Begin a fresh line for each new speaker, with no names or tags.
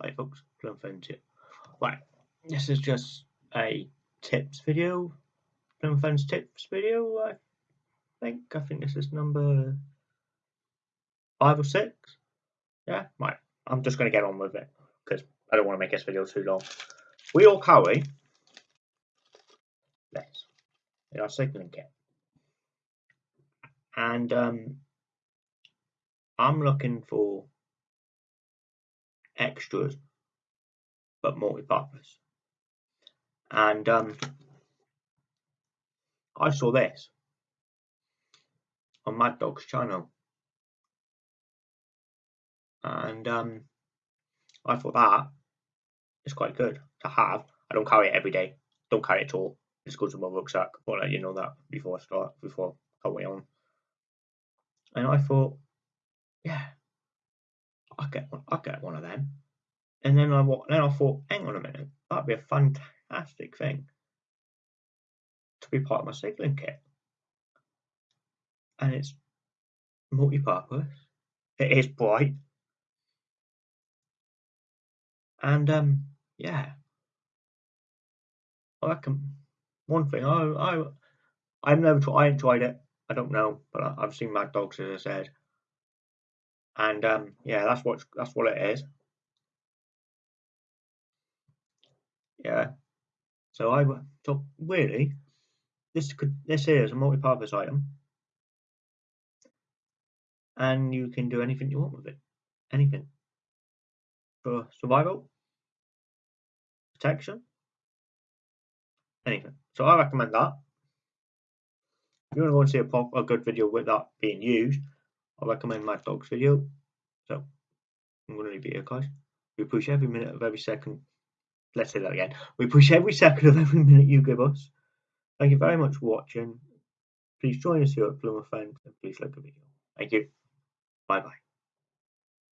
Hi folks, Plum Friends here. Right, this is just a tips video. Plum Friends tips video, I think. I think this is number five or six. Yeah, right. I'm just going to get on with it because I don't want to make this video too long. We all carry this in our cycling kit. And um, I'm looking for extras but multi-purpose. And um, I saw this on Mad Dog's channel, and um, I thought that is quite good to have. I don't carry it every day. Don't carry it at all. It just goes in my rucksack. I'll let you know that before I start, before I way on. And I thought, yeah, I'll get one. I'll get one of them. And then I then I thought, hang on a minute, that'd be a fantastic thing to be part of my cycling kit. And it's multi-purpose. It is bright. And um, yeah, I reckon one thing I I I've never tried. I ain't tried it. I don't know, but I, have seen Mad Dogs as I said, and um, yeah, that's what that's what it is. Yeah. So I so really, this could this here is a multi-purpose item, and you can do anything you want with it. Anything for survival, protection, anything. So I recommend that. If you want to go and see a, pop, a good video with that being used, I recommend Mad Dog's video. So I'm going to leave it here, guys. We push every minute of every second let's say that again. We push every second of every minute you give us. Thank you very much for watching. Please join us here at Plymouth Friends and please like the video. Thank you. Bye bye.